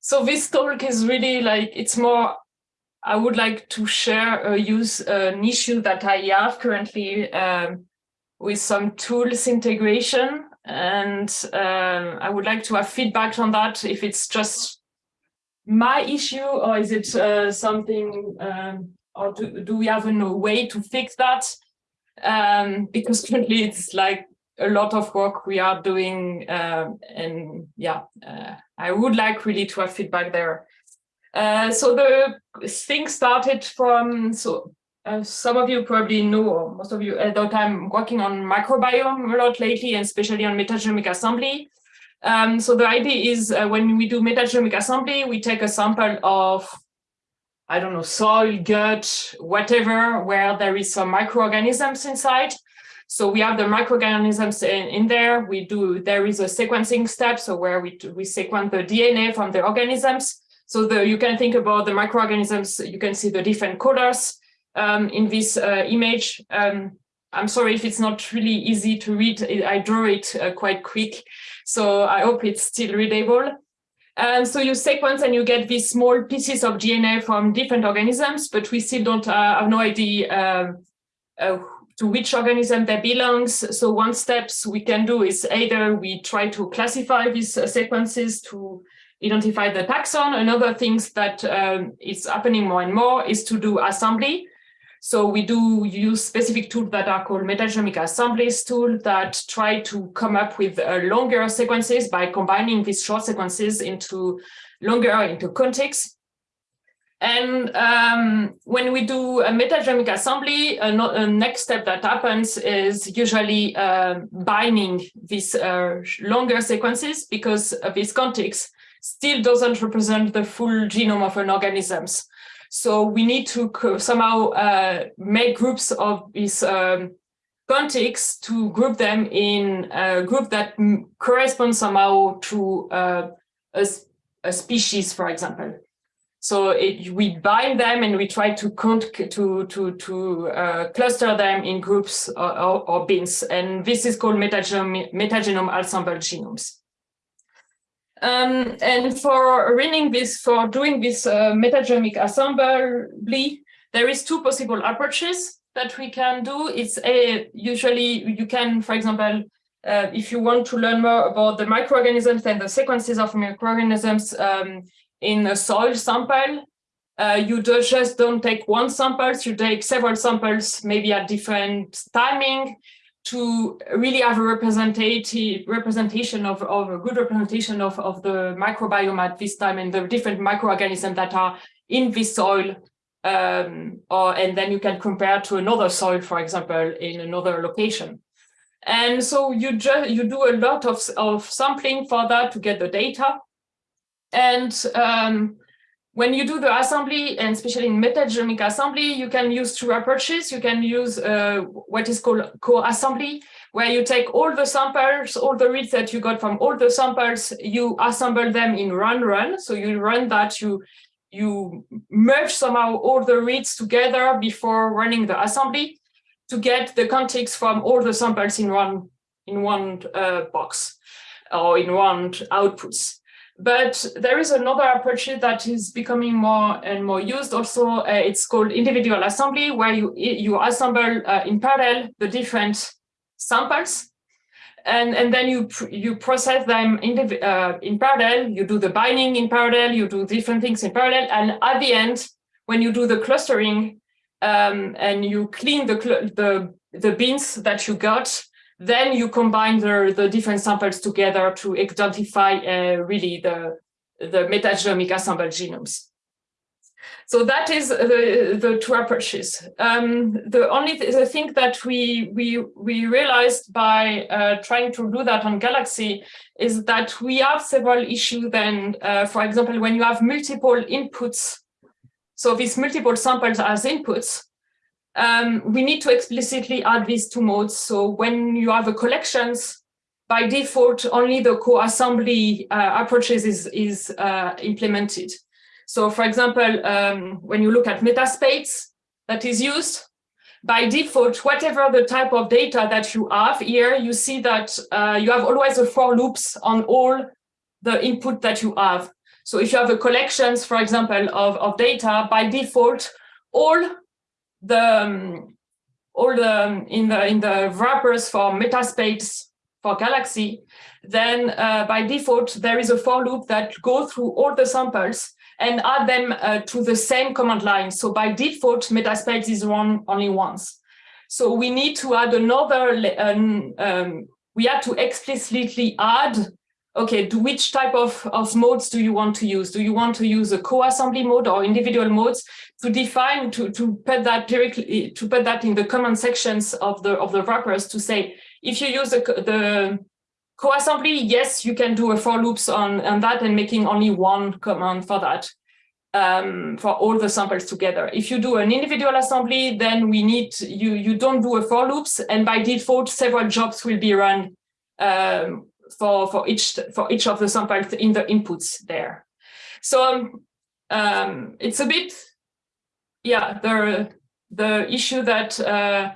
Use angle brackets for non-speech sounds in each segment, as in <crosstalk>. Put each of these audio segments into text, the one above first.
so this talk is really like, it's more, I would like to share a use an issue that I have currently um, with some tools integration. And um, I would like to have feedback on that, if it's just my issue or is it uh, something, um, or do, do we have a way to fix that? Um, because currently it's like a lot of work we are doing uh, and yeah uh, I would like really to have feedback there uh, so the thing started from so uh, some of you probably know or most of you at that I'm working on microbiome a lot lately and especially on metagenomic assembly um, so the idea is uh, when we do metagenomic assembly we take a sample of I don't know, soil, gut, whatever, where there is some microorganisms inside. So we have the microorganisms in, in, there. We do, there is a sequencing step, so where we, we sequence the DNA from the organisms. So the, you can think about the microorganisms, you can see the different colors um, in this uh, image. Um, I'm sorry if it's not really easy to read, I draw it uh, quite quick, so I hope it's still readable. And so you sequence and you get these small pieces of DNA from different organisms, but we still don't uh, have no idea um, uh, to which organism they belongs. So one steps we can do is either we try to classify these uh, sequences to identify the taxon. Another things that um, is happening more and more is to do assembly. So we do use specific tools that are called metagenomic assemblies tool that try to come up with uh, longer sequences by combining these short sequences into longer into contigs. And um, when we do a metagenomic assembly, a, a, next step that happens is usually uh, binning these uh, longer sequences because this contigs still doesn't represent the full genome of an organism. So we need to somehow uh, make groups of these um, contigs to group them in a group that corresponds somehow to uh, a, a species, for example. So it, we bin them and we try to to to to uh, cluster them in groups or, or, or, bins, and this is called metagenome metagenome assembled genomes. Um, and for running this, for doing this uh, metagenomic assembly, there is two possible approaches that we can do. It's a usually you can, for example, uh, if you want to learn more about the microorganisms and the sequences of microorganisms, um, in a soil sample, uh, you do just don't take one sample, you take several samples, maybe at different timing, to really have a representative representation of, of a good representation of, of the microbiome at this time and the different microorganisms that are in this soil. Um, or and then you can compare to another soil, for example, in another location. And so you just you do a lot of, of sampling for that to get the data. And um, when you do the assembly, and especially in metagenomic assembly, you can use two approaches. You can use uh, what is called co-assembly, where you take all the samples, all the reads that you got from all the samples, you assemble them in run run. So you run that, you you merge somehow all the reads together before running the assembly to get the contigs from all the samples in one in one uh, box or in one outputs. But there is another approach that is becoming more and more used also. Uh, it's called individual assembly, where you, you assemble uh, in parallel the different samples. And, and then you you process them in, the, uh, in parallel, you do the binning in parallel, you do different things in parallel. And at the end, when you do the clustering um, and you clean the, the, the bins that you got, then you combine the, the different samples together to identify uh, really the, the metagenomic assembled genomes. So that is the, the two approaches. Um, the only th the thing that we, we, we realized by uh, trying to do that on Galaxy is that we have several issues then, uh, for example, when you have multiple inputs, so these multiple samples as inputs, um, we need to explicitly add these two modes. So when you have a collections, by default, only the co-assembly uh, approaches is, is uh, implemented. So for example, um, when you look at metaSPAdes that is used, by default, whatever the type of data that you have here, you see that uh, you have always a for loops on all the input that you have. So if you have a collections, for example, of, of data, by default, all the um, all the um, in the in the wrappers for metaSPAdes for Galaxy, then uh, by default there is a for loop that go through all the samples and add them uh, to the same command line. So by default, metaSPAdes is run only once. So we need to add another, um, um, we had to explicitly add, okay, to which type of, of modes do you want to use? Do you want to use a co-assembly mode or individual modes to define, to, to put that directly, to put that in the command sections of the, of the wrappers to say, if you use the, the co-assembly, yes, you can do a for loops on, on that and making only one command for that um, for all the samples together. If you do an individual assembly, then we need, you, you don't do a for loops and by default, several jobs will be run um, for, for, each, for each of the samples in the inputs there. So um, it's a bit, yeah, the, the issue that uh,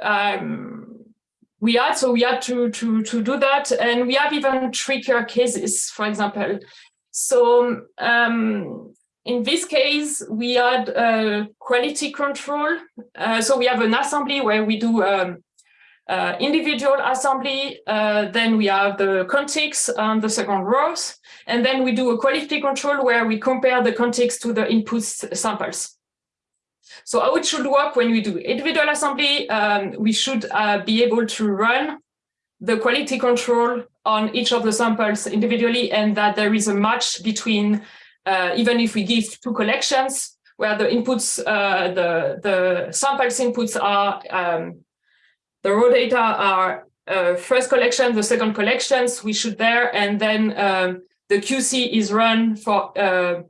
um, we had, so we had to, to, to do that. And we have even trickier cases, for example. So um, in this case, we had uh, quality control. Uh, so we have an assembly where we do um, uh, individual assembly. Uh, then we have the contigs on the second rows. And then we do a quality control where we compare the contigs to the input samples. So how it should work when we do individual assembly, um, we should uh, be able to run the quality control on each of the samples individually and that there is a match between uh, even if we give two collections where the inputs, uh, the, the samples inputs are, um, the raw data are uh, first collection, the second collections, we should there, and then um, the QC is run for uh,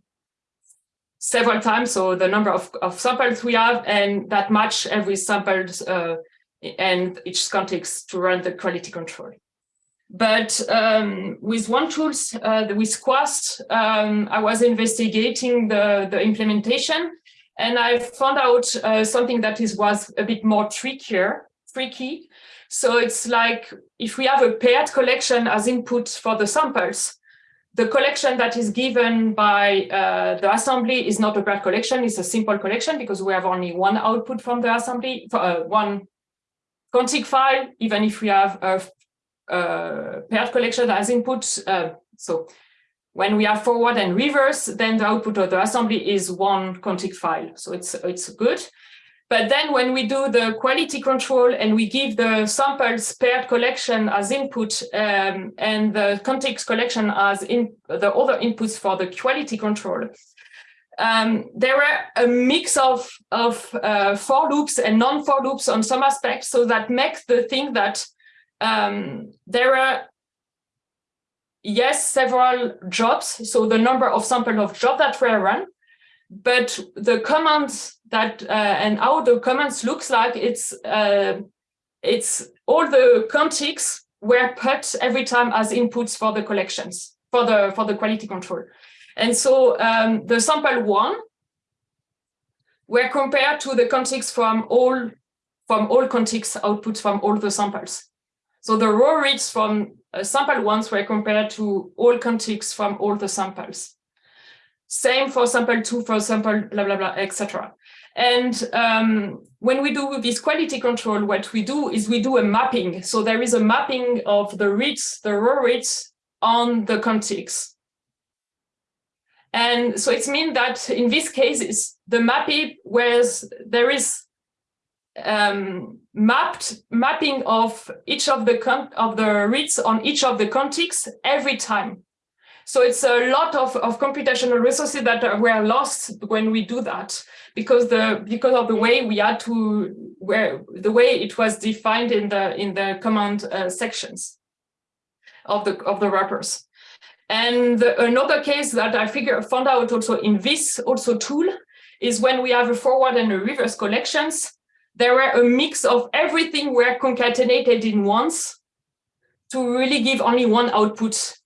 several times, so the number of, of samples we have, and that match every sample uh, and each contigs to run the quality control. But um, with one tools, uh, with Quast, um, I was investigating the, the implementation and I found out uh, something that is was a bit more trickier, tricky. So it's like if we have a paired collection as input for the samples, the collection that is given by uh, the assembly is not a paired collection, it's a simple collection because we have only one output from the assembly, uh, one contig file, even if we have a uh, paired collection as input. Uh, so when we have forward and reverse, then the output of the assembly is one contig file. So it's, it's good. But then when we do the quality control and we give the samples paired collection as input um, and the contigs collection as in the other inputs for the quality control, um, there are a mix of, of uh, for loops and non-for loops on some aspects. So that makes the thing that um, there are, yes, several jobs, so the number of sample of jobs that were run, but the commands that uh, and how the commands looks like, it's uh, it's all the contigs were put every time as inputs for the collections, for the for the quality control. And so um, the sample one were compared to the contigs from all from all contigs outputs from all the samples. So the raw reads from uh, sample ones were compared to all contigs from all the samples. Same for sample two, for sample blah, blah, blah, etc. And um, when we do this quality control, what we do is we do a mapping. So there is a mapping of the reads, the raw reads on the contigs. And so it means that in this case, it's the mapping where there is um, mapped mapping of each of the of the reads on each of the contigs every time. So it's a lot of, of computational resources that are, were lost when we do that because the because of the way we had to where the way it was defined in the in the command uh, sections of the of the wrappers. And the, another case that I figure found out also in this also tool is when we have a forward and a reverse collections there were a mix of everything were concatenated in once to really give only one output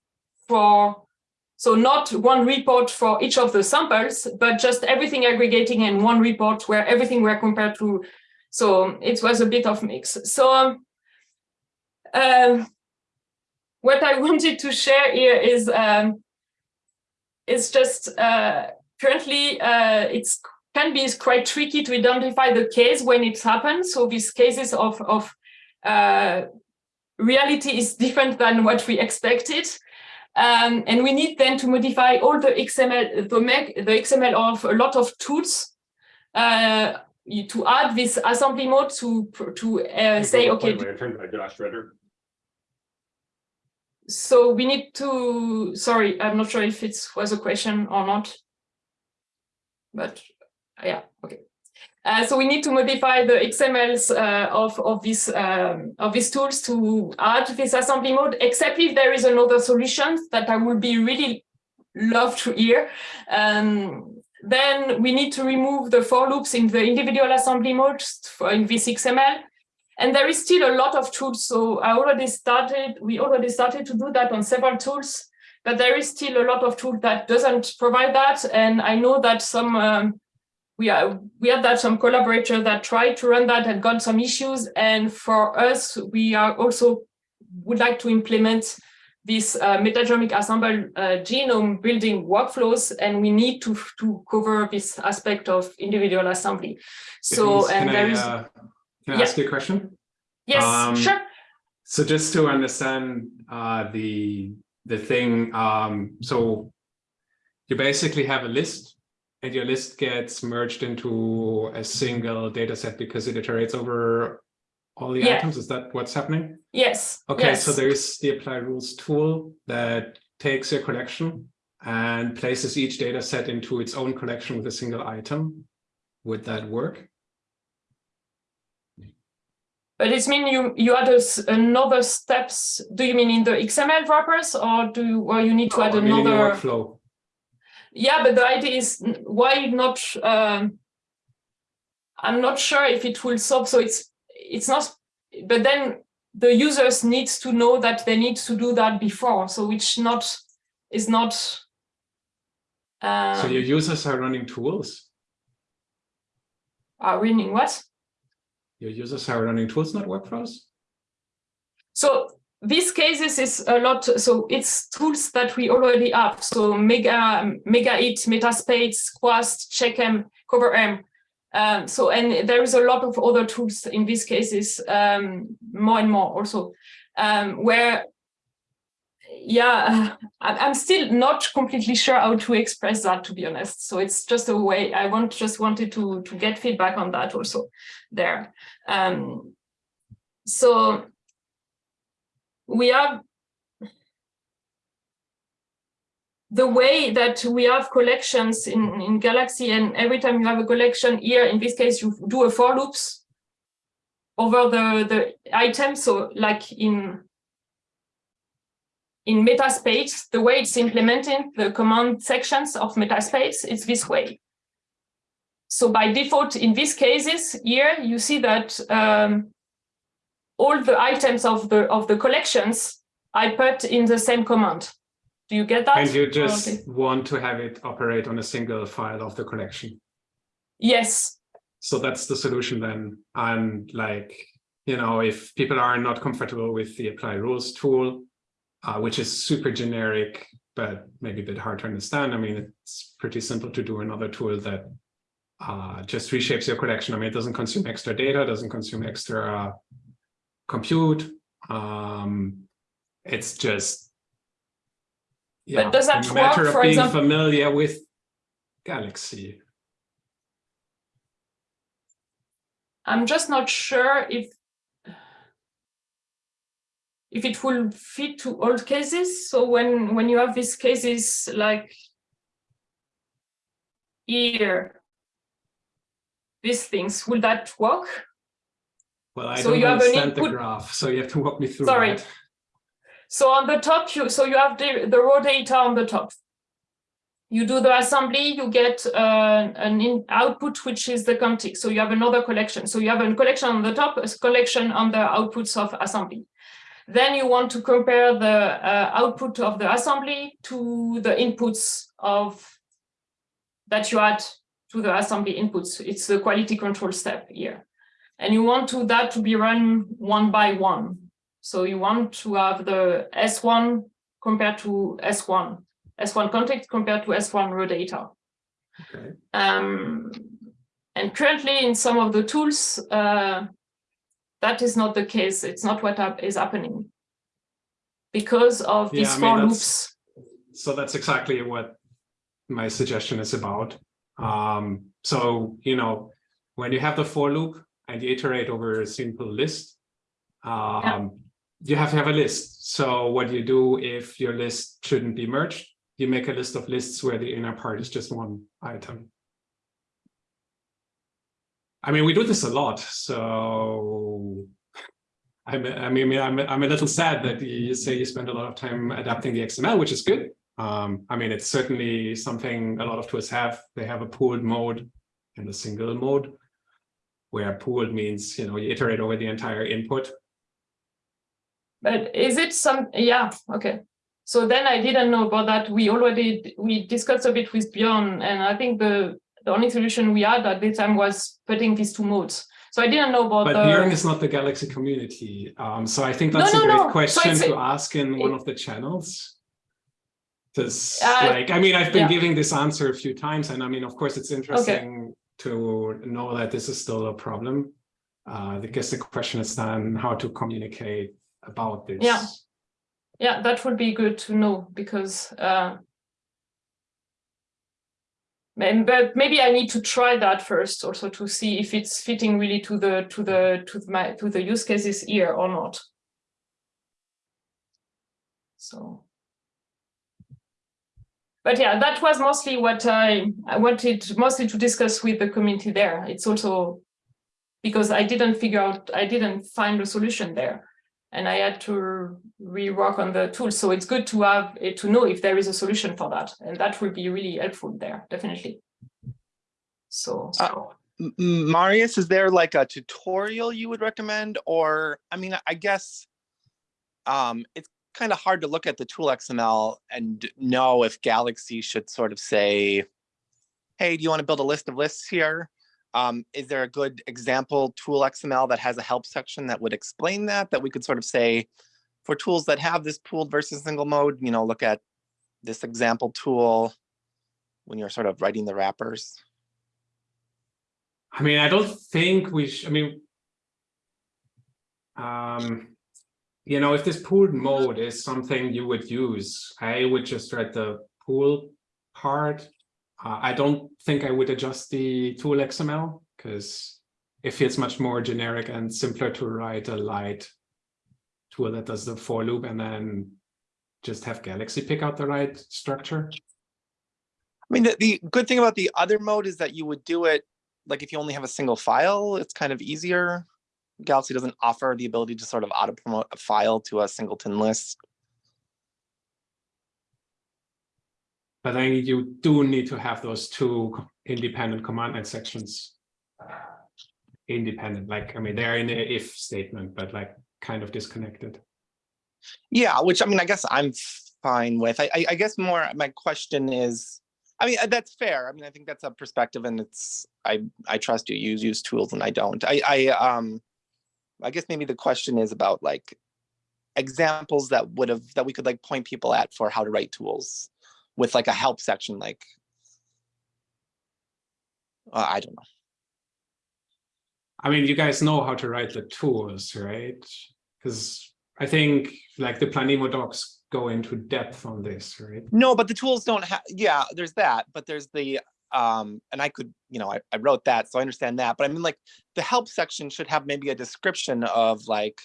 for, so not one report for each of the samples, but just everything aggregating in one report where everything were compared to, so it was a bit of mix. So um, what I <laughs> wanted to share here is um, it's just uh, currently uh, it's can be quite tricky to identify the case when it happens. So these cases of, of uh, reality is different than what we expected. Um, and we need then to modify all the XML, the, make, the XML of a lot of tools uh, to add this assembly mode to to uh, say, okay. Josh Redder. So we need to, sorry, I'm not sure if it was a question or not, but yeah. Uh, so we need to modify the XMLs uh, of of these um, of these tools to add this assembly mode. Except if there is another solution that I would be really love to hear. Um, then we need to remove the for loops in the individual assembly mode for in this XML. And there is still a lot of tools. So I already started, we already started to do that on several tools, but there is still a lot of tools that doesn't provide that. And I know that some um, we are we had that some collaborator that tried to run that and got some issues. And for us, we are also would like to implement this uh, metagenomic assemble uh, genome building workflows, and we need to to cover this aspect of individual assembly. So Please, and there is. Uh, can I yeah. ask you a question? Yes, um, sure. So just to understand uh, the the thing, um, so you basically have a list and your list gets merged into a single data set because it iterates over all the yeah. items. Is that what's happening? Yes. Okay, yes. so there is the apply rules tool that takes your collection and places each data set into its own collection with a single item. Would that work? But it means you you add a, another steps. Do you mean in the XML wrappers, or do you, or you need to add another workflow? Yeah, but the idea is why not? Um, I'm not sure if it will solve. So it's it's not. But then the users needs to know that they need to do that before. So which not is not. Um, so your users are running tools. Are running what? Your users are running tools, not workflows. So these cases is a lot, so it's tools that we already have. So Mega, MEGAHIT, metaSPAdes, Quast, CheckM, CoverM. Um, so, and there is a lot of other tools in these cases, um, more and more also, um, where, yeah, <laughs> I'm still not completely sure how to express that, to be honest. So it's just a way, I want just wanted to, to get feedback on that also there. Um, so we have the way that we have collections in, in Galaxy and every time you have a collection here, in this case, you do a for loops over the, the item. So like in, in metaSPAdes, the way it's implementing the command sections of metaSPAdes, it's this way. So by default, in these cases here, you see that um, all the items of the of the collections I put in the same command. Do you get that? And you just okay. want to have it operate on a single file of the collection. Yes. So that's the solution then. And like, you know, if people are not comfortable with the apply rules tool, uh, which is super generic, but maybe a bit hard to understand. I mean, it's pretty simple to do another tool that uh, just reshapes your collection. I mean, it doesn't consume extra data, doesn't consume extra compute. Um, it's just yeah, but does that a matter work, of being example? familiar with Galaxy. I'm just not sure if if it will fit to all cases. So when when you have these cases like here, these things, will that work? Well, I so don't you understand the graph, so you have to walk me through Sorry. That. So on the top, you so you have the, the raw data on the top. You do the assembly, you get uh, an in output, which is the contig. So you have another collection. So you have a collection on the top, a collection on the outputs of assembly. Then you want to compare the uh, output of the assembly to the inputs of that you add to the assembly inputs. It's the quality control step here and you want to that to be run one by one. So you want to have the S1 compared to S1 S1 contigs compared to S1 raw data. Okay. Um, and currently in some of the tools, uh, that is not the case. It's not what is happening because of Yeah, these I mean, for loops. So that's exactly what my suggestion is about. Um, so, you know, when you have the for loop and you iterate over a simple list, um, you have to have a list. So what you do if your list shouldn't be merged, you make a list of lists where the inner part is just one item. I mean, we do this a lot, so <laughs> I'm, I mean, I'm, I'm a little sad that you say you spend a lot of time adapting the XML, which is good. Um, I mean, it's certainly something a lot of tools have. They have a pooled mode and a single mode, where pooled means, you know, you iterate over the entire input. But is it some, yeah, okay. So then I didn't know about that. We already, we discussed a bit with Bjorn and I think the, the only solution we had at the time was putting these two modes. So I didn't know about But the. Bjorn is not the Galaxy community. Um, so I think that's no, a great no. Question a- to ask in one of the channels. Because Uh, like, I mean, I've been yeah. giving this answer a few times and I mean, of course, it's interesting to know that this is still a problem. Uh, I guess the question is then how to communicate about this. Yeah. Yeah, that would be good to know because uh, but maybe I need to try that first also to see if it's fitting really to the to the to my to the use cases here or not. So but yeah, that was mostly what I I wanted mostly to discuss with the community there. It's also because I didn't figure out I didn't find a solution there and I had to rework on the tool. So it's good to have eh, to know if there is a solution for that, and that will be really helpful there, definitely. So Uh, Marius, is there like a tutorial you would recommend? Or, I mean, I guess um, it's kind of hard to look at the tool XML and know if Galaxy should sort of say, hey, do you want to build a list of lists here? Um, is there a good example tool XML that has a help section that would explain that, that we could sort of say, for tools that have this pooled versus single mode, you know, look at this example tool when you're sort of writing the wrappers? I mean, I don't think we should, I mean, um, you know, if this pooled mode is something you would use, I would just write the pool part. Uh, I don't think I would adjust the tool XML because it feels much more generic and simpler to write a light tool that does the for loop and then just have Galaxy pick out the right structure. I mean, the, the good thing about the other mode is that you would do it, like if you only have a single file, it's kind of easier. Galaxy doesn't offer the ability to sort of auto promote a file to a singleton list. But then you do need to have those two independent command line sections. Independent, like, I mean, they're in a if statement, but like kind of disconnected. Yeah, which I mean, I guess I'm fine with. I, I, I guess more my question is, I mean, uh, that's fair. I mean, I think that's a perspective and it's, I, I trust you use, use tools and I don't. I, I, um, I guess maybe the question is about like examples that would have, that we could like point people at for how to write tools with like a help section, like, uh, I don't know. I mean, you guys know how to write the tools, right? Because I think like the Planemo docs go into depth on this, right? No, but the tools don't have, yeah, there's that, but there's the, um, and I could, you know, I, I wrote that, so I understand that, but I mean, like, the help section should have maybe a description of like,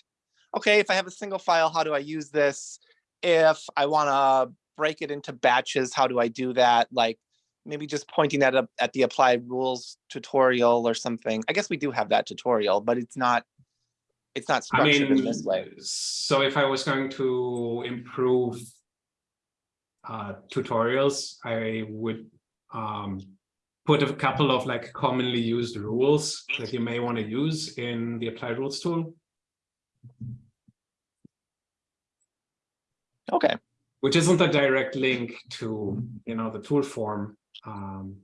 okay, if I have a single file, how do I use this? If I wanna break it into batches, how do I do that? Like, maybe just pointing that up at the applied rules tutorial or something. I guess we do have that tutorial, but it's not, it's not I structured in this mean, way. so if I was going to improve uh, tutorials, I would um, put a couple of like commonly used rules that you may want to use in the applied rules tool, Okay, which isn't a direct link to, you know, the tool form. Um,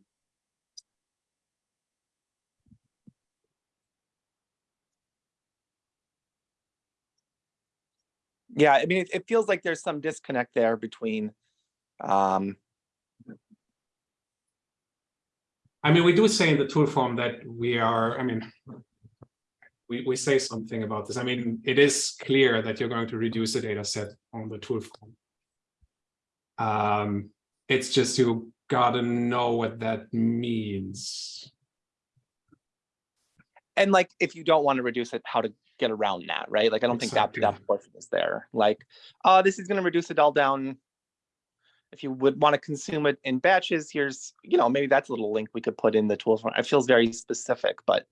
yeah, I mean, it, it feels like there's some disconnect there between Um, I mean, we do say in the tool form that we are, I mean, we, we say something about this. I mean, it is clear that you're going to reduce the data set on the tool form. Um, it's just you gotta know what that means. and like, if you don't want to reduce it, how to get around that, right? Like, I don't think that, that portion is there. Like, uh, this is gonna reduce it all down. If you would want to consume it in batches, here's, you know, maybe that's a little link we could put in the tools. It feels very specific, but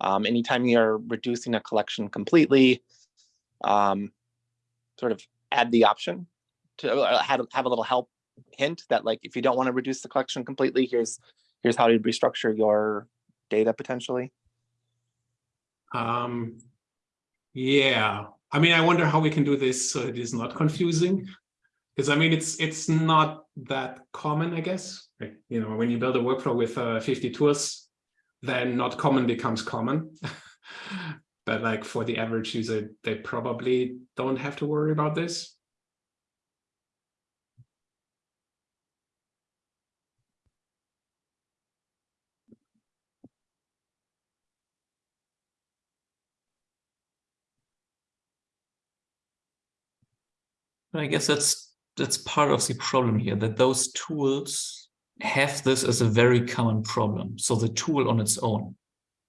um, anytime you're reducing a collection completely, um, sort of add the option to uh, have, have a little help hint that like, if you don't want to reduce the collection completely, here's, here's how to restructure your data potentially. Um, yeah, I mean, I wonder how we can do this so it is not confusing. Because I mean, it's it's not that common, I guess. Like, you know, when you build a workflow with uh, 50 tools, then not common becomes common. <laughs> but like for the average user, they probably don't have to worry about this. I guess that's that's part of the problem here, that those tools have this as a very common problem. So the tool on its own,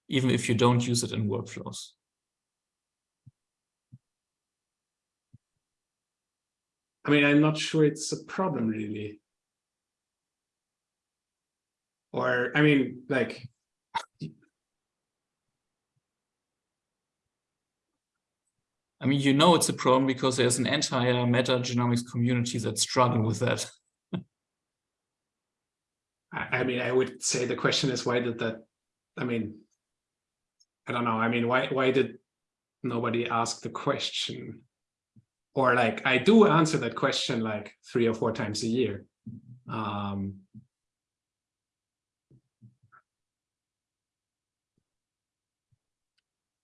even if you don't use it in workflows. I mean, I'm not sure it's a problem really. Or, I mean, like, I mean, you know it's a problem because there's an entire metagenomics community that's struggling with that. <laughs> I, I mean, I would say the question is why did that, I mean, I don't know. I mean, why why did nobody ask the question? Or like, I do answer that question like three or four times a year. Um,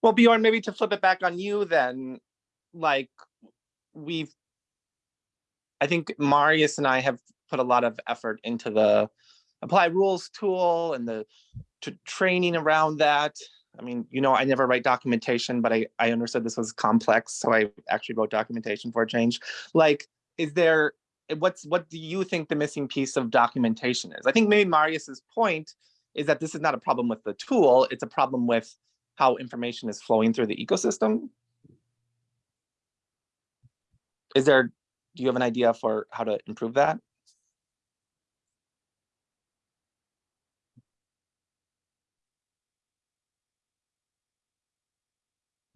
Well, Bjorn, maybe to flip it back on you then, like we've, I think Marius and I have put a lot of effort into the apply rules tool and the to training around that. I mean, you know, I never write documentation, but I, I understood this was complex, so I actually wrote documentation for a change. Like, is there, eh, what's, what do you think the missing piece of documentation is? I think maybe Marius's point is that this is not a problem with the tool, it's a problem with how information is flowing through the ecosystem. Is there, do you have an idea for how to improve that?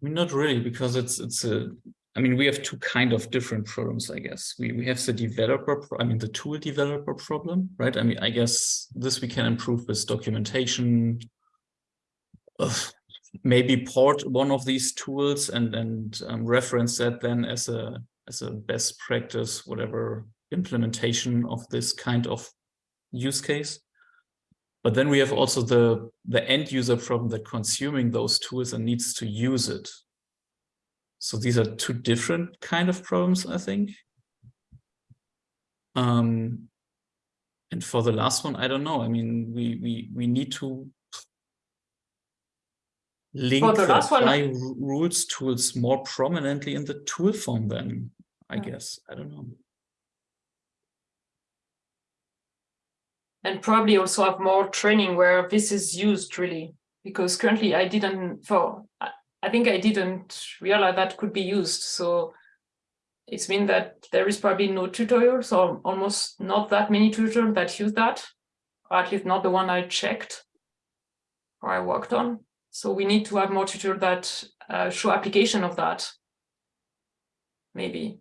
I mean, not really, because it's it's a. I mean, we have two kind of different problems, I guess. We we have the developer, I mean, the tool developer problem, right? I mean, I guess this we can improve with documentation. Ugh, maybe port one of these tools and and um, reference that then as a as a best practice, whatever implementation of this kind of use case. But then we have also the, the end user problem that consuming those tools and needs to use it. So these are two different kind of problems, I think. Um, and for the last one, I don't know. I mean, we we we need to link the the one- rules tools more prominently in the tool form then, I Yeah. guess. I don't know. and probably also have more training where this is used really because currently i didn't for i I think i didn't realize that could be used so it's mean that there is probably no tutorials or almost not that many tutorials that use that or at least not the one i checked or i worked on so we need to have more tutorials that uh, show application of that maybe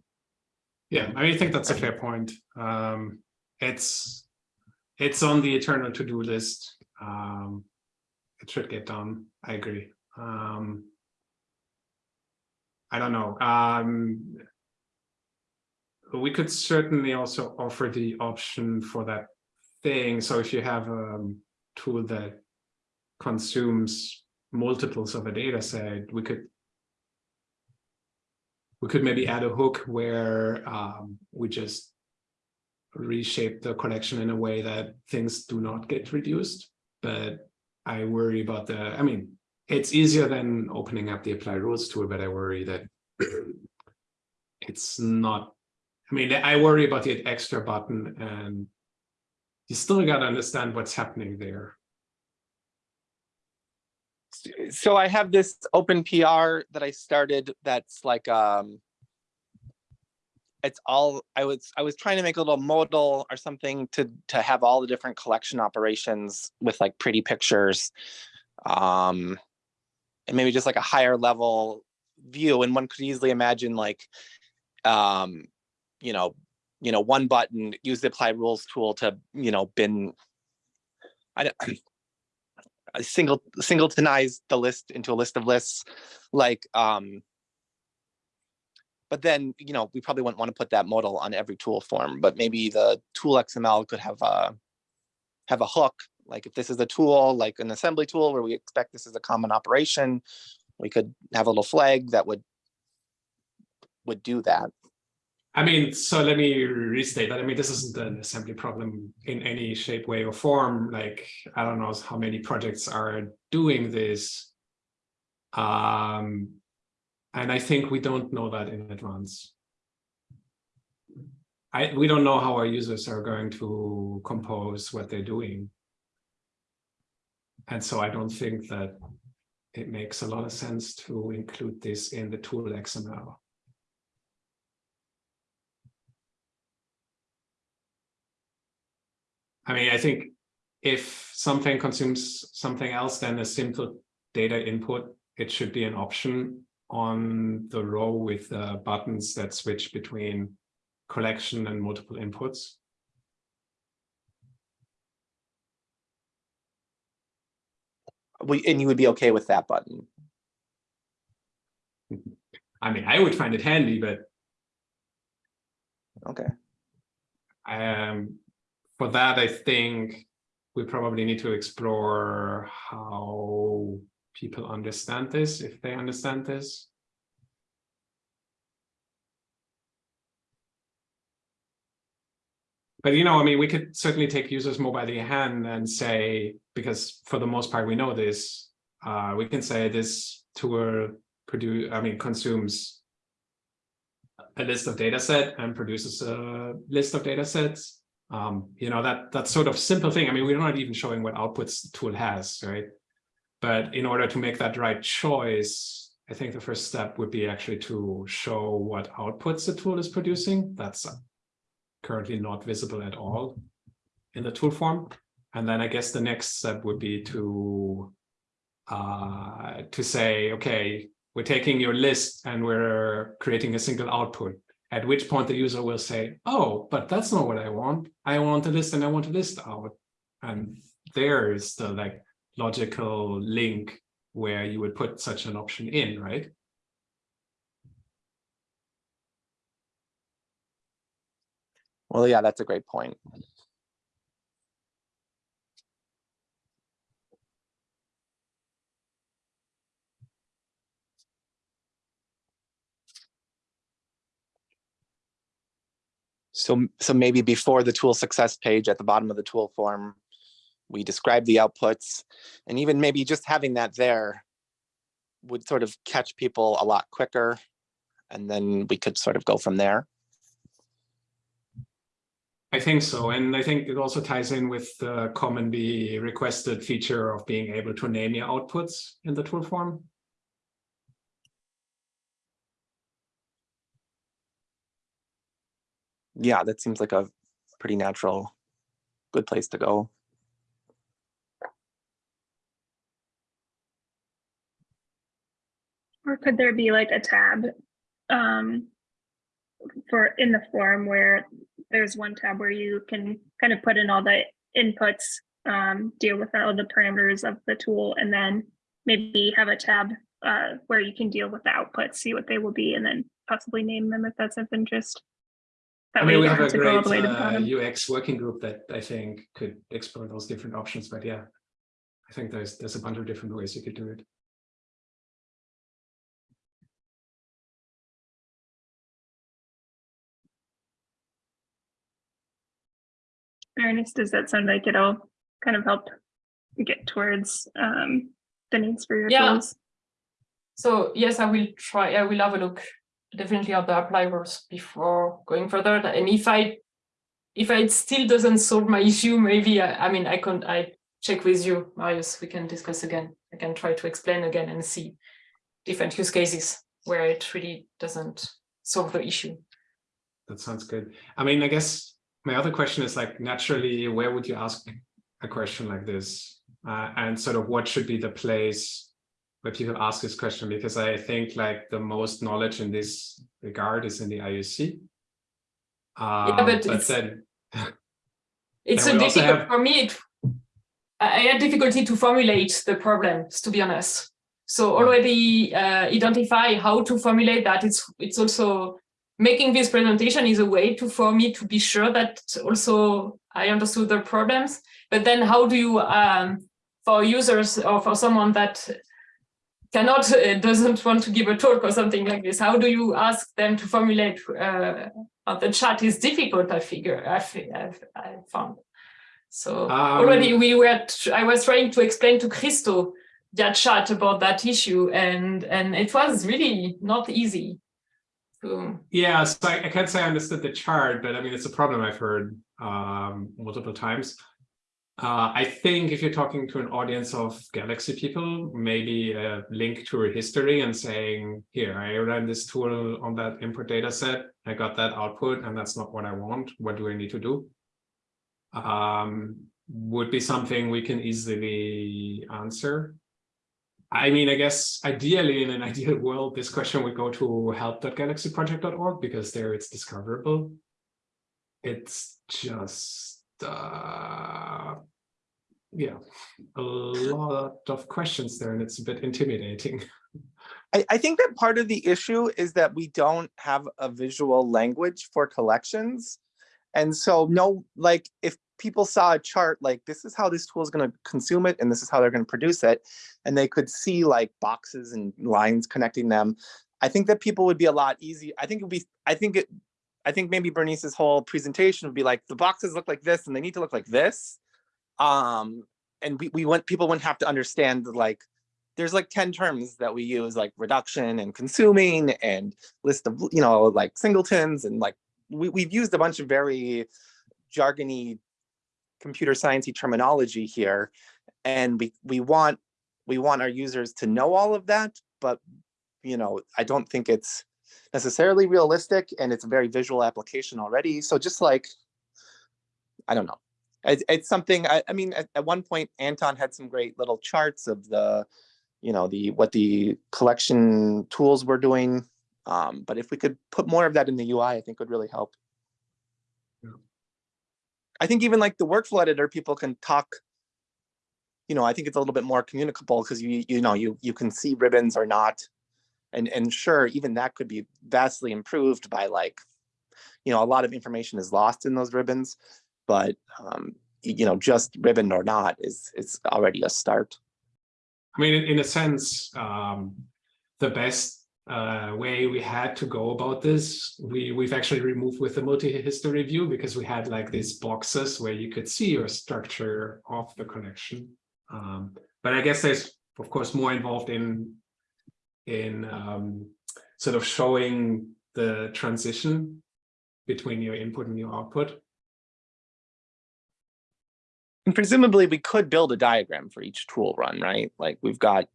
yeah, I think that's a fair point. Um, it's it's on the eternal to-do list. Um, it should get done. I agree. Um, I don't know. Um, we could certainly also offer the option for that thing. So if you have a tool that consumes multiples of a data set, we could we could maybe add a hook where um, we just reshape the collection in a way that things do not get reduced. But I worry about the, I mean, it's easier than opening up the apply rules tool, but I worry that <clears throat> it's not, I mean, I worry about the extra button and you still got to understand what's happening there. So I have this open PR that I started that's like, um, it's all, I was, I was trying to make a little modal or something to, to have all the different collection operations with like pretty pictures. Um, and maybe just like a higher level view. And one could easily imagine like, um, you know, you know, one button, use the apply rules tool to, you know, bin. I don't, <clears throat> single singletonize the list into a list of lists like um but then you know we probably wouldn't want to put that modal on every tool form but maybe the tool xml could have a have a hook like if this is a tool like an assembly tool where we expect this is a common operation we could have a little flag that would would do that I mean, so let me restate that. I mean, this isn't an assembly problem in any shape, way, or form. Like, I don't know how many projects are doing this. Um, and I think we don't know that in advance. I we don't know how our users are going to compose what they're doing. And so I don't think that it makes a lot of sense to include this in the tool XML. I mean, I think if something consumes something else than a simple data input, it should be an option on the row with uh, buttons that switch between collection and multiple inputs. we and you would be okay with that button I mean, I would find it handy, but okay um, for that, I think we probably need to explore how people understand this, if they understand this. But you know, I mean, we could certainly take users more by the hand and say, because for the most part we know this, uh, we can say this tool produce, I mean, consumes a list of data set and produces a list of data sets um, you know, that that sort of simple thing. I mean, we're not even showing what outputs the tool has, right? But in order to make that right choice, I think the first step would be actually to show what outputs the tool is producing. That's currently not visible at all in the tool form. And then I guess the next step would be to uh, to say, okay, we're taking your list and we're creating a single output at which point the user will say, oh, but that's not what I want. I want a list and I want a list out. And there is the like logical link where you would put such an option in, right? well yeah that's a great point So, so maybe before the tool success page at the bottom of the tool form, we describe the outputs and even maybe just having that there would sort of catch people a lot quicker. And then we could sort of go from there. I think so. And I think it also ties in with the commonly requested feature of being able to name your outputs in the tool form. Yeah, that seems like a pretty natural, good place to go. Or could there be like a tab um, for in the form where there's one tab where you can kind of put in all the inputs, um, deal with all the parameters of the tool, and then maybe have a tab uh, where you can deal with the outputs, see what they will be, and then possibly name them if that's of interest. That I mean, you we don't have a to go all great the way to the uh. UX working group that I think could explore those different options, but yeah, I think there's there's a bunch of different ways you could do it. Ernest, does that sound like it'll kind of help get towards um, the needs for your Yeah. tools? So yes, I will try, I will have a look definitely at the apply rules before going further. And if I, if it still doesn't solve my issue, maybe I, I mean, I can, I check with you, Marius, we can discuss again. I can try to explain again and see different use cases where it really doesn't solve the issue. That sounds good. I mean, I guess my other question is like, naturally, where would you ask a question like this? Uh, and sort of what should be the place where people ask this question? Because I think like the most knowledge in this regard is in the IUC. Um, but but it's- then, <laughs> It's a difficult have- for me. It, I I had difficulty to formulate the problems, to be honest. So already uh, identify how to formulate that. It's it's also making this presentation is a way to for me to be sure that also I understood the problems. But then how do you um, for users or for someone that cannot uh, doesn't want to give a talk or something like this? How do you ask them to formulate? Uh, the chat is difficult. I figure I I've, found. So already Um, we were. I was trying to explain to Christo that chat about that issue, and and it was really not easy. So yeah, so I, I can't say I understood the chart, but I mean, it's a problem I've heard um, multiple times. Uh, I think if you're talking to an audience of Galaxy people, maybe a link to a history and saying, here, I ran this tool on that input data set, I got that output, and that's not what I want. What do I need to do? Um, would be something we can easily answer. I mean, I guess ideally in an <laughs> ideal world, this question would go to help.galaxyproject.org because there it's discoverable. It's just, uh, yeah, a lot of questions there and it's a bit intimidating. <laughs> I, I think that part of the issue is that we don't have a visual language for collections. And so no, like if people saw a chart, like this is how this tool is going to consume it and this is how they're going to produce it. And they could see like boxes and lines connecting them. I think that people would be a lot easier. I think it would be, I think it, I think maybe Bernice's whole presentation would be like, the boxes look like this and they need to look like this. Um, and we, we want, people wouldn't have to understand like, there's like 10 terms that we use like reduction and consuming and list of, you know, like singletons and like, we, we've used a bunch of very jargony computer sciencey terminology here. And we, we want, we want our users to know all of that, but you know, I don't think it's necessarily realistic and it's a very visual application already. So just like, I don't know. It's, it's something, I, I mean, at, at one point, Anton had some great little charts of the, you know, the, what the collection tools were doing. Um, but if we could put more of that in the UI, I think would really help. Yeah. I think even like the workflow editor, people can talk, you know, I think it's a little bit more communicable because you, you know, you, you can see ribbons or not. And, and sure, even that could be vastly improved by like, you know, a lot of information is lost in those ribbons, but, um, you know, just ribbon or not is, is already a start. I mean, in, in a sense, um, the best uh, way we had to go about this, we, we've actually removed with the multi-history view because we had like these boxes where you could see your structure of the connection. Um, but I guess there's, of course, more involved in, in um, sort of showing the transition between your input and your output. And presumably we could build a diagram for each tool run, right? Like we've got.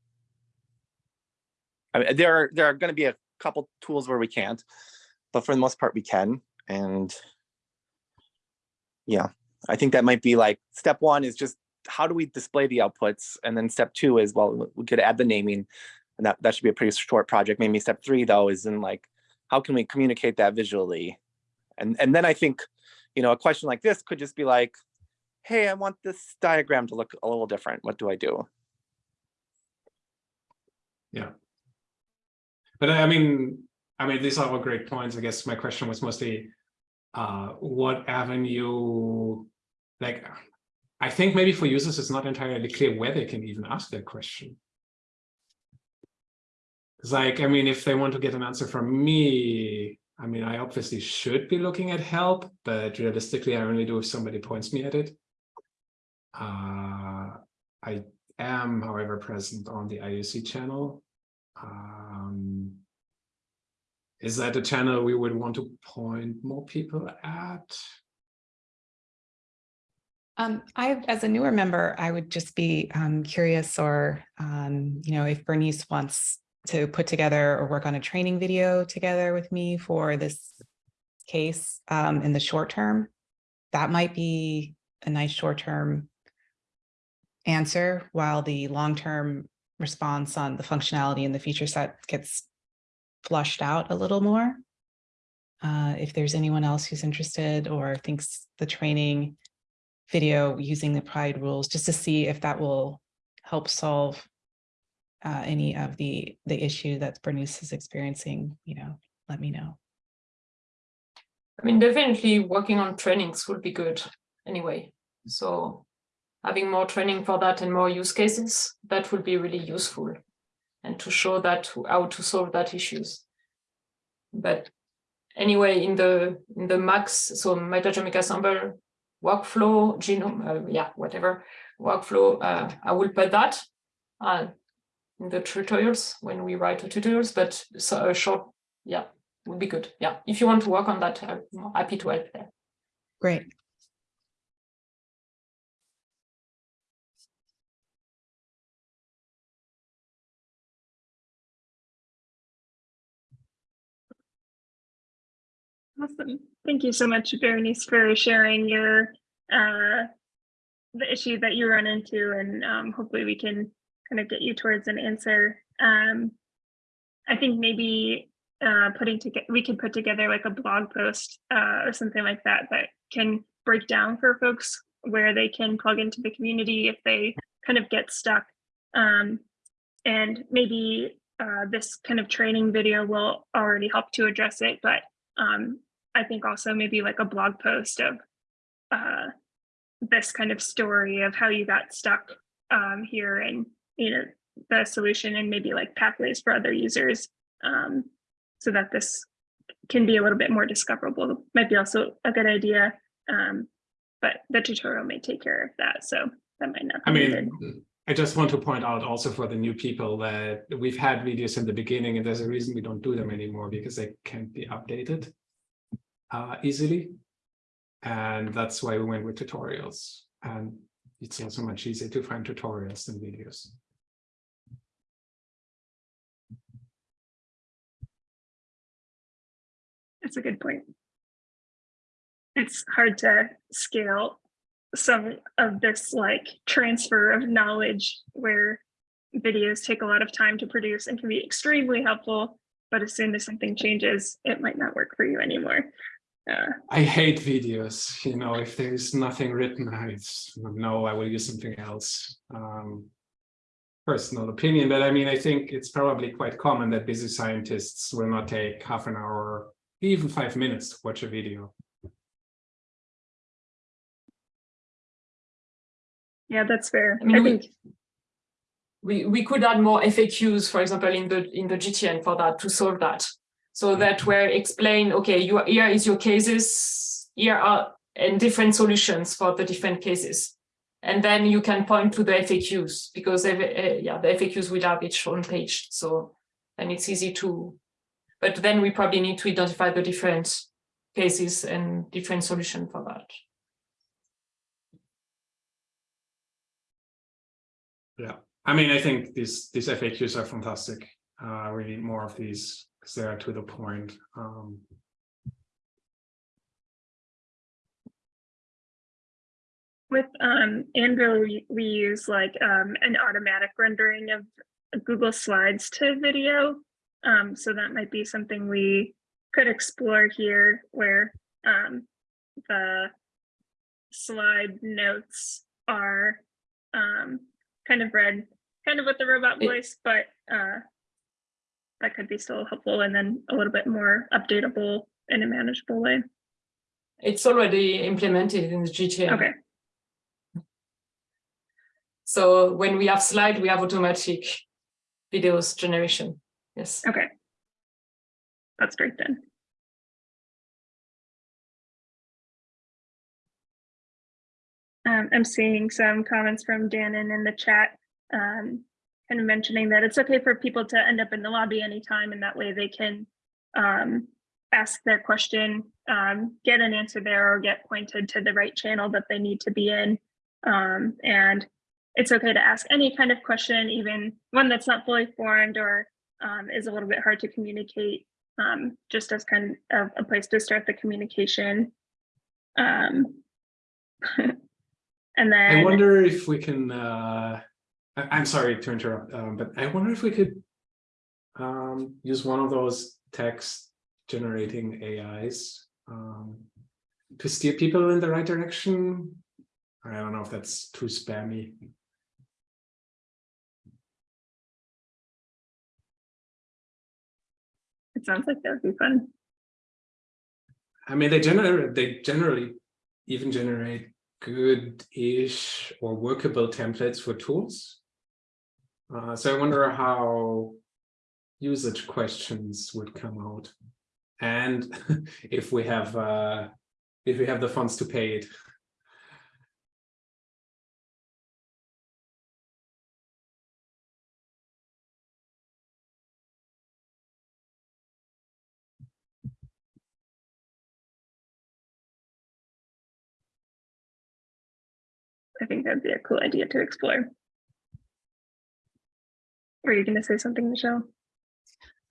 I mean, there are, there are gonna be a couple tools where we can't, but for the most part we can, and. Yeah, I think that might be like, step one is just, how do we display the outputs? And then step two is, well, we could add the naming. And that, that should be a pretty short project. Maybe step three though is in like, how can we communicate that visually? And, and then I think, you know, a question like this could just be like, hey, I want this diagram to look a little different. What do I do? Yeah. But I mean, I mean, these are all great points. I guess my question was mostly, uh, what avenue, like, I think maybe for users, it's not entirely clear where they can even ask that question. It's like, I mean, if they want to get an answer from me, I mean, I obviously should be looking at help, but realistically, I only do if somebody points me at it. Uh, I am, however, present on the IUC channel. Um, is that a channel we would want to point more people at? Um, I, as a newer member, I would just be um, curious or, um, you know, if Bernice wants to put together or work on a training video together with me for this case um, in the short term, that might be a nice short-term answer while the long-term response on the functionality and the feature set gets flushed out a little more. Uh, if there's anyone else who's interested or thinks the training video using the apply rules, just to see if that will help solve uh, any of the the issue that Bernice is experiencing, you know, let me know. I mean, definitely working on trainings would be good anyway. So having more training for that and more use cases, that would be really useful. And to show that how to solve that issues. But anyway, in the in the MAGs, so metagenomic assemble workflow, genome, uh, yeah, whatever workflow, uh, I will put that uh, in the tutorials when we write the tutorials, but so a short, yeah, would be good. Yeah, if you want to work on that, I'm happy to help there. Great. Awesome. Thank you so much, Berenice, for sharing your uh, the issue that you run into, and um, hopefully we can kind of get you towards an answer. Um, I think maybe uh, putting together we could put together like a blog post uh, or something like that that can break down for folks where they can plug into the community if they kind of get stuck. Um, and maybe uh, this kind of training video will already help to address it, but um, I think also maybe like a blog post of uh, this kind of story of how you got stuck um, here and you know the solution and maybe like pathways for other users um, so that this can be a little bit more discoverable might be also a good idea um, but the tutorial may take care of that so that might not be I needed. mean, I just want to point out also for the new people that we've had videos in the beginning and there's a reason we don't do them anymore because they can't be updated uh, easily. And that's why we went with tutorials. And it's also much easier to find tutorials than videos. That's a good point. It's hard to scale some of this like transfer of knowledge where videos take a lot of time to produce and can be extremely helpful, but as soon as something changes, it might not work for you anymore. Uh, I hate videos, you know, if there's nothing written, I no, I will use something else. Um, personal opinion, but I mean, I think it's probably quite common that busy scientists will not take half an hour, even five minutes to watch a video. yeah, that's fair. I mean, I think we we could add more FAQs, for example, in the in the GTN for that to solve that. So that where explain, okay, you here is your cases, here are and different solutions for the different cases. And then you can point to the FAQs because uh, yeah, the FAQs will have its own page. So and it's easy to, but then we probably need to identify the different cases and different solution for that. Yeah, I mean, I think these these FAQs are fantastic. Uh, we need more of these because they are to the point. Um, with um Andrew, we, we use like um an automatic rendering of Google Slides to video. Um, so that might be something we could explore here where um the slide notes are um kind of read kind of with the robot voice, but uh that could be still helpful and then a little bit more updatable in a manageable way. It's already implemented in the GTN. Okay, So when we have slide, we have automatic videos generation. Yes. Okay. That's great then. Um, I'm seeing some comments from Dannon in the chat um, kind of mentioning that it's okay for people to end up in the lobby anytime and that way they can um, ask their question, um, get an answer there or get pointed to the right channel that they need to be in. Um, and it's okay to ask any kind of question, even one that's not fully formed or um, is a little bit hard to communicate, um, just as kind of a place to start the communication. Um, <laughs> and then I wonder if we can, uh, I- I'm sorry to interrupt, um, but I wonder if we could um, use one of those text generating AIs um, to steer people in the right direction. I don't know if that's too spammy. It sounds like that would be fun. I mean, they generate, they generally even generate good-ish or workable templates for tools. Uh, so I wonder how usage questions would come out. And <laughs> if we have uh, if we have the funds to pay it. I think that'd be a cool idea to explore. Were you going to say something, Michelle?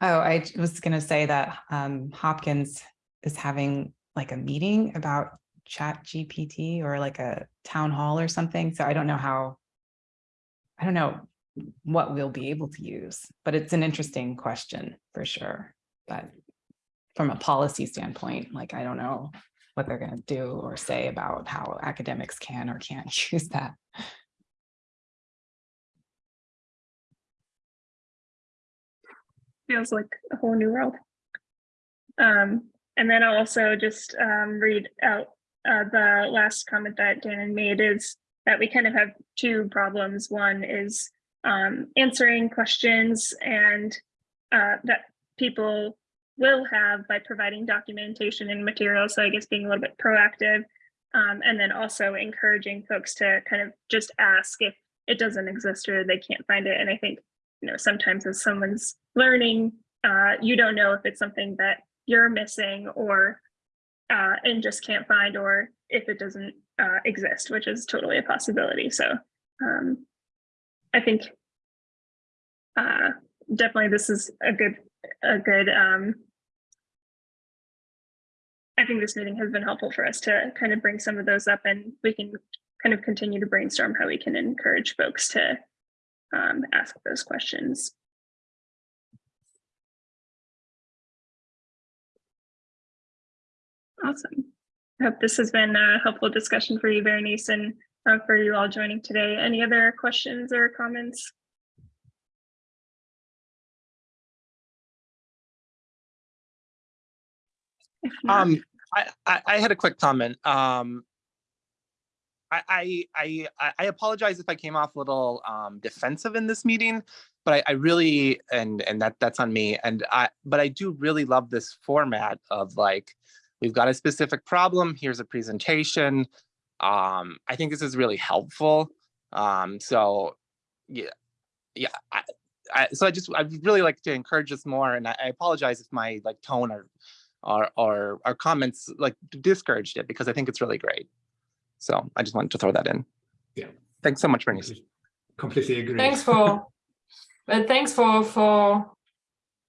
Oh, I was gonna say that um Hopkins is having like a meeting about chat GPT or like a town hall or something. So I don't know how. I don't know what we'll be able to use, but it's an interesting question for sure. But from a policy standpoint, like I don't know what they're gonna do or say about how academics can or can't <laughs> use that. feels like a whole new world. Um, and then I'll also just um, read out uh, the last comment that Dan made is that we kind of have two problems. One is um, answering questions and uh, that people will have by providing documentation and materials. So I guess being a little bit proactive um, and then also encouraging folks to kind of just ask if it doesn't exist or they can't find it. And I think you know, sometimes as someone's learning, uh, you don't know if it's something that you're missing or uh, and just can't find, or if it doesn't uh, exist, which is totally a possibility. So um, I think uh, definitely this is a good, a good. Um, think this meeting has been helpful for us to kind of bring some of those up, and we can kind of continue to brainstorm how we can encourage folks to um, ask those questions. Awesome. I hope this has been a helpful discussion for you, Berenice, and uh, for you all joining today. Any other questions or comments? Um, I, I, had a quick comment. Um, I, I, I, I- I apologize if I came off a little, um, defensive in this meeting, but I, I really, and, and that, that's on me. And I, but I do really love this format of like, we've got a specific problem, here's a presentation. Um, I think this is really helpful. Um, so, yeah, yeah, I, I, so I just, I'd really like to encourage this more, and I I apologize if my like tone or, or, or, or comments like discouraged it, because I think it's really great. So I just wanted to throw that in. Yeah. Thanks so much, Bernice. Completely agree. Thanks for, but thanks for, for,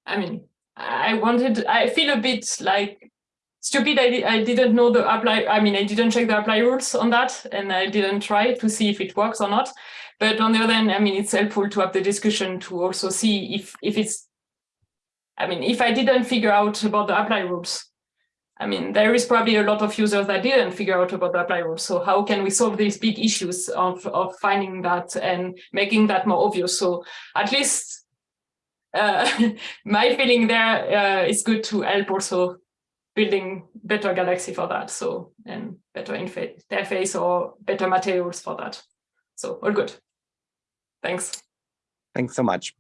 I mean, I wanted, I feel a bit like stupid. I, I didn't know the apply, I mean, I didn't check the apply rules on that and I didn't try to see if it works or not. But on the other hand, I mean, it's helpful to have the discussion to also see if, if it's, I mean, if I didn't figure out about the apply rules, I mean, there is probably a lot of users that didn't figure out about the apply rules. So how can we solve these big issues of, of finding that and making that more obvious? So at least uh, <laughs> my feeling there uh, is good to help also building better Galaxy for that. So and better interface or better materials for that. So all good. Thanks. Thanks so much.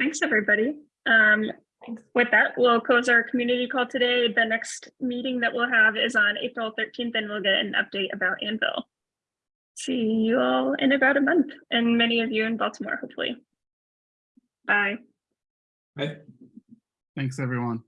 Thanks, everybody. Um, Thanks. With that, we'll close our community call today. The next meeting that we'll have is on April thirteenth, and we'll get an update about AnVIL. See you all in about a month, and many of you in Baltimore, hopefully. Bye. Right? Thanks, everyone.